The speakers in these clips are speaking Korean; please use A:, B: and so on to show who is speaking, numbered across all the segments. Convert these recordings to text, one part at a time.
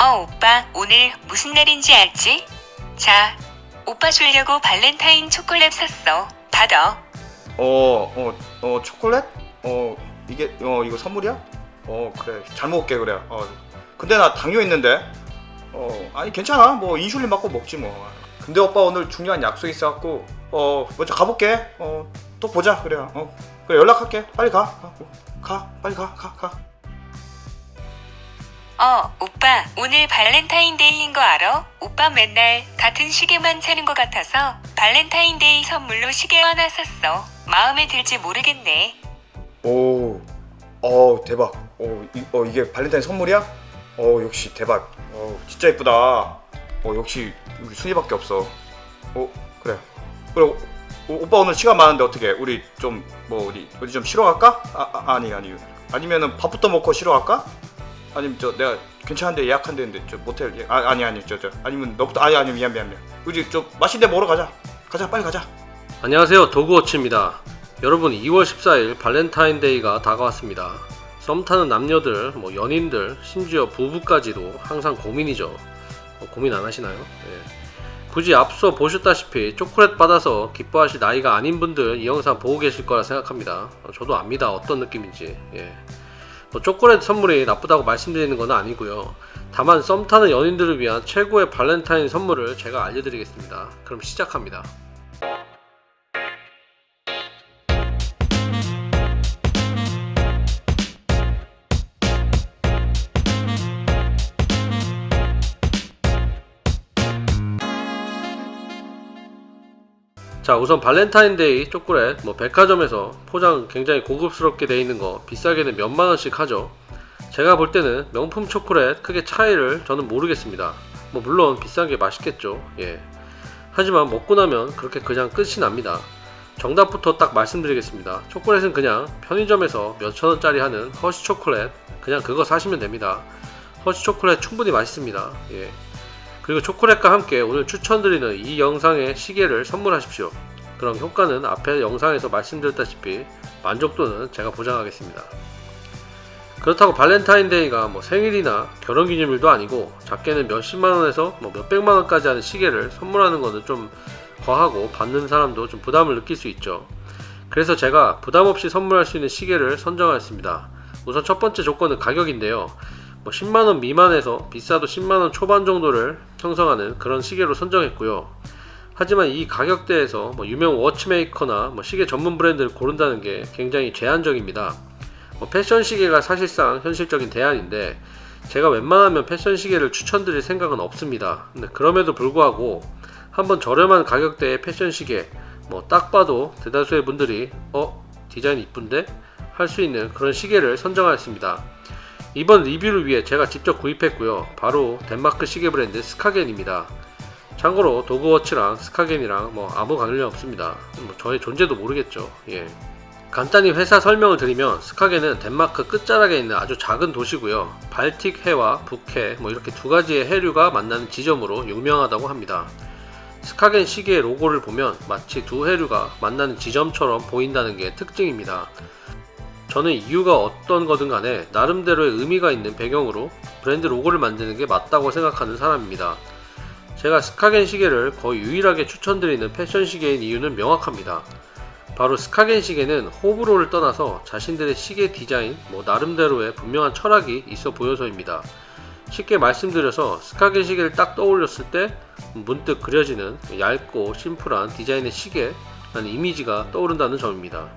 A: 어, 오빠, 오늘 무슨 날인지 알지? 자, 오빠 주려고 발렌타인 초콜릿 샀어. 받아.
B: 어, 어, 어, 초콜릿? 어, 이게, 어, 이거 선물이야? 어, 그래. 잘 먹을게, 그래. 어, 근데 나 당뇨 있는데? 어, 아니, 괜찮아. 뭐, 인슐린 맞고 먹지, 뭐. 근데 오빠 오늘 중요한 약속 있어갖고, 어, 먼저 가볼게. 어, 또 보자, 그래. 어, 그래, 연락할게. 빨리 가. 가, 가. 빨리 가, 가, 가.
A: 어, 오빠, 오늘 발렌타인데이인 거 알아? 오빠 맨날 같은 시계만 차는 것 같아서 발렌타인데이 선물로 시계 하나 샀어. 마음에 들지 모르겠네.
B: 오, 어, 대박. 어, 이, 어, 이게 발렌타인 선물이야? 어, 역시 대박. 어, 진짜 예쁘다. 어, 역시 우리 순이밖에 없어. 어, 그래. 그래, 오, 오, 오빠 오늘 시간 많은데 어떻게? 우리 좀 뭐 어디 어디 좀 쉬러 갈까? 아, 아 아니 아니. 아니면은 밥부터 먹고 쉬러 갈까? 아니면 저 내가 괜찮은데 예약한 데인데 저 모텔 예, 아 아니 아니 저저 아니면 너부터 아니 아니 미안 미안 미안. 우리 좀 맛있는 데 먹으러 가자. 가자 빨리 가자.
C: 안녕하세요 도그워치입니다 여러분 2월 14일 발렌타인데이가 다가왔습니다 썸 타는 남녀들 뭐 연인들 심지어 부부까지도 항상 고민이죠 어, 고민 안 하시나요? 예. 굳이 앞서 보셨다시피 초콜릿 받아서 기뻐하실 나이가 아닌 분들 이 영상 보고 계실 거라 생각합니다 어, 저도 압니다 어떤 느낌인지 예. 뭐 초콜릿 선물이 나쁘다고 말씀드리는 건 아니고요. 다만 썸 타는 연인들을 위한 최고의 발렌타인 선물을 제가 알려드리겠습니다. 그럼 시작합니다 자 우선 발렌타인데이 초콜릿 뭐 백화점에서 포장 굉장히 고급스럽게 되어 있는 거 비싸게는 몇만원씩 하죠. 제가 볼 때는 명품 초콜릿 크게 차이를 저는 모르겠습니다. 뭐 물론 비싼 게 맛있겠죠. 예. 하지만 먹고 나면 그렇게 그냥 끝이 납니다. 정답부터 딱 말씀드리겠습니다. 초콜릿은 그냥 편의점에서 몇천원짜리 하는 허쉬 초콜릿 그냥 그거 사시면 됩니다. 허쉬 초콜릿 충분히 맛있습니다. 예. 그리고 초콜릿과 함께 오늘 추천드리는 이 영상의 시계를 선물하십시오. 그럼 효과는 앞에 영상에서 말씀드렸다시피 만족도는 제가 보장하겠습니다. 그렇다고 발렌타인데이가 뭐 생일이나 결혼기념일도 아니고 작게는 몇십만원에서 뭐 몇백만원까지 하는 시계를 선물하는 것은 좀 과하고 받는 사람도 좀 부담을 느낄 수 있죠. 그래서 제가 부담없이 선물할 수 있는 시계를 선정하였습니다. 우선 첫 번째 조건은 가격인데요. 뭐 10만원 미만에서 비싸도 10만원 초반 정도를 형성하는 그런 시계로 선정했고요 하지만 이 가격대에서 뭐 유명 워치메이커나 뭐 시계 전문 브랜드를 고른다는 게 굉장히 제한적입니다 뭐 패션 시계가 사실상 현실적인 대안인데 제가 웬만하면 패션 시계를 추천드릴 생각은 없습니다 근데 그럼에도 불구하고 한번 저렴한 가격대의 패션 시계 뭐 딱 봐도 대다수의 분들이 어? 디자인 이쁜데? 할 수 있는 그런 시계를 선정하였습니다 이번 리뷰를 위해 제가 직접 구입했고요. 바로 덴마크 시계 브랜드 스카겐입니다. 참고로 도그워치랑 스카겐이랑 뭐 아무 관련 없습니다. 뭐 저의 존재도 모르겠죠. 예. 간단히 회사 설명을 드리면 스카겐은 덴마크 끝자락에 있는 아주 작은 도시고요. 발틱 해와 북해 뭐 이렇게 두 가지의 해류가 만나는 지점으로 유명하다고 합니다. 스카겐 시계의 로고를 보면 마치 두 해류가 만나는 지점처럼 보인다는 게 특징입니다 저는 이유가 어떤 거든 간에 나름대로의 의미가 있는 배경으로 브랜드 로고를 만드는 게 맞다고 생각하는 사람입니다. 제가 스카겐 시계를 거의 유일하게 추천드리는 패션 시계인 이유는 명확합니다. 바로 스카겐 시계는 호불호를 떠나서 자신들의 시계 디자인, 뭐 나름대로의 분명한 철학이 있어 보여서입니다. 쉽게 말씀드려서 스카겐 시계를 딱 떠올렸을 때 문득 그려지는 얇고 심플한 디자인의 시계라는 이미지가 떠오른다는 점입니다.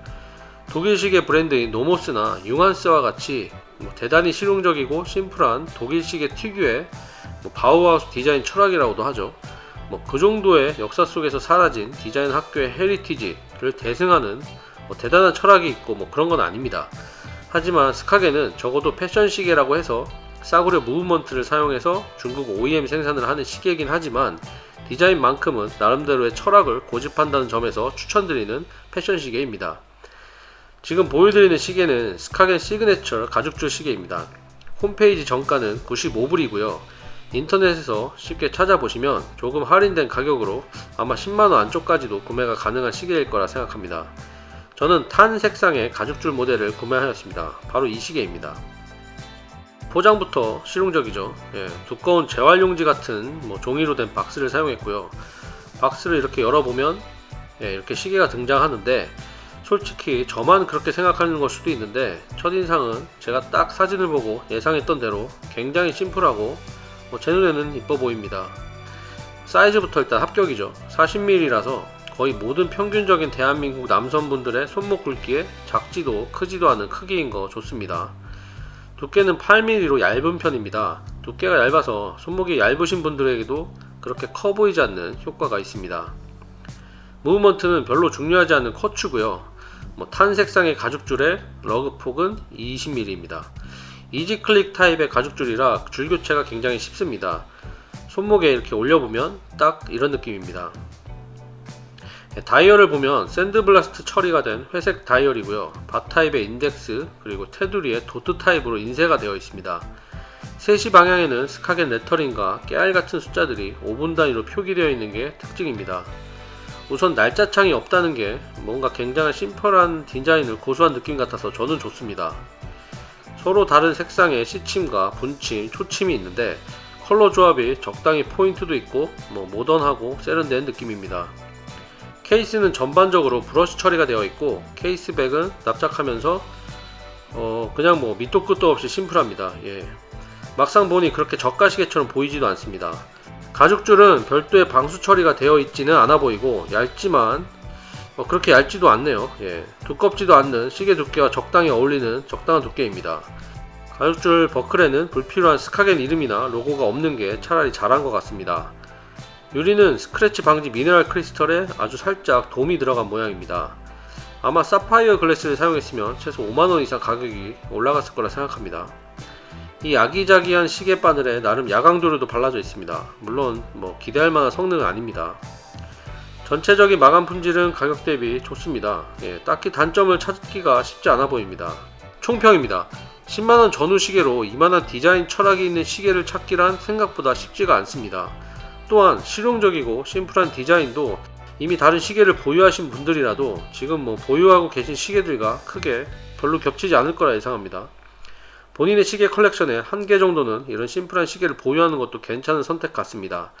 C: 독일식의 브랜드인 노모스나 융한스와 같이 뭐 대단히 실용적이고 심플한 독일식의 특유의 뭐 바우하우스 디자인 철학이라고도 하죠. 뭐 그 정도의 역사 속에서 사라진 디자인 학교의 heritage를 계승하는 뭐 대단한 철학이 있고 뭐 그런 건 아닙니다. 하지만 스카겐은 적어도 패션 시계라고 해서 싸구려 movement를 사용해서 중국 OEM 생산을 하는 시계이긴 하지만 디자인만큼은 나름대로의 철학을 고집한다는 점에서 추천드리는 패션 시계입니다. 지금 보여드리는 시계는 스카겐 시그네처 가죽줄 시계입니다. 홈페이지 정가는 95불이고요. 인터넷에서 쉽게 찾아보시면 조금 할인된 가격으로 아마 10만원 안쪽까지도 구매가 가능한 시계일 거라 생각합니다. 저는 탄 색상의 가죽줄 모델을 구매하였습니다. 바로 이 시계입니다. 포장부터 실용적이죠. 예, 두꺼운 재활용지 같은 뭐 종이로 된 박스를 사용했고요. 박스를 이렇게 열어보면 예, 이렇게 시계가 등장하는데 솔직히 저만 그렇게 생각하는 걸 수도 있는데 첫인상은 제가 딱 사진을 보고 예상했던 대로 굉장히 심플하고 뭐 제 눈에는 이뻐 보입니다. 사이즈부터 일단 합격이죠. 40mm라서 거의 모든 평균적인 대한민국 남성분들의 손목 굵기에 작지도 크지도 않은 크기인 거 좋습니다. 두께는 8mm로 얇은 편입니다. 두께가 얇아서 손목이 얇으신 분들에게도 그렇게 커 보이지 않는 효과가 있습니다. movement는 별로 중요하지 않은 quartz고요. 뭐 tan색상의 가죽줄에 lug폭은 20mm입니다. easy click 타입의 가죽줄이라 줄 교체가 굉장히 쉽습니다. 손목에 이렇게 올려보면 딱 이런 느낌입니다. 다이얼을 보면 샌드블라스트 처리가 된 회색 다이얼이고요. 바 타입의 인덱스 그리고 테두리에 도트 타입으로 인쇄가 되어 있습니다. 3시 방향에는 스카겐 레터링과 깨알 같은 숫자들이 5분 단위로 표기되어 있는 게 특징입니다. 우선 날짜창이 없다는 게 뭔가 굉장히 심플한 디자인을 고수한 느낌 같아서 저는 좋습니다. 서로 다른 색상의 시침과 분침, 초침이 있는데 컬러 조합이 적당히 포인트도 있고 뭐 모던하고 세련된 느낌입니다. 케이스는 전반적으로 브러쉬 처리가 되어 있고 케이스백은 납작하면서 어 그냥 뭐 밑도 끝도 없이 심플합니다. 예. 막상 보니 그렇게 저가시계처럼 보이지도 않습니다. 가죽줄은 별도의 방수 처리가 되어 있지는 않아 보이고 얇지만 어, 그렇게 얇지도 않네요. 예. 두껍지도 않는 시계 두께와 적당히 어울리는 적당한 두께입니다. 가죽줄 버클에는 불필요한 스카겐 이름이나 로고가 없는 게 차라리 잘한 것 같습니다. 유리는 스크래치 방지 미네랄 크리스털에 아주 살짝 돔이 들어간 모양입니다. 아마 사파이어 글래스를 사용했으면 최소 5만원 이상 가격이 올라갔을 거라 생각합니다. 이 아기자기한 시계 바늘에 나름 야광도료도 발라져 있습니다. 물론 뭐 기대할 만한 성능은 아닙니다. 전체적인 마감 품질은 가격 대비 좋습니다. 예, 딱히 단점을 찾기가 쉽지 않아 보입니다. 총평입니다. 10만원 전후 시계로 이만한 디자인 철학이 있는 시계를 찾기란 생각보다 쉽지가 않습니다. 또한 실용적이고 심플한 디자인도 이미 다른 시계를 보유하신 분들이라도 지금 뭐 보유하고 계신 시계들과 크게 별로 겹치지 않을 거라 예상합니다. 본인의 시계 컬렉션에 한 개 정도는 이런 심플한 시계를 보유하는 것도 괜찮은 선택 같습니다.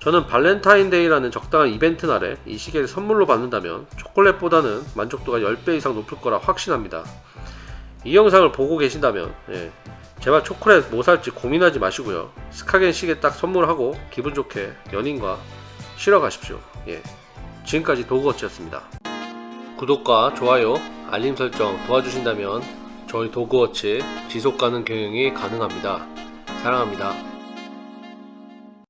C: 저는 발렌타인데이라는 적당한 이벤트 날에 이 시계를 선물로 받는다면 초콜릿보다는 만족도가 10배 이상 높을 거라 확신합니다. 이 영상을 보고 계신다면 예, 제발 초콜릿 뭐 살지 고민하지 마시고요. 스카겐 시계 딱 선물하고 기분 좋게 연인과 쉬러 가십시오. 예, 지금까지 도그워치였습니다. 구독과 좋아요, 알림 설정 도와주신다면 저희 도그워치 지속가능 경영이 가능합니다. 사랑합니다.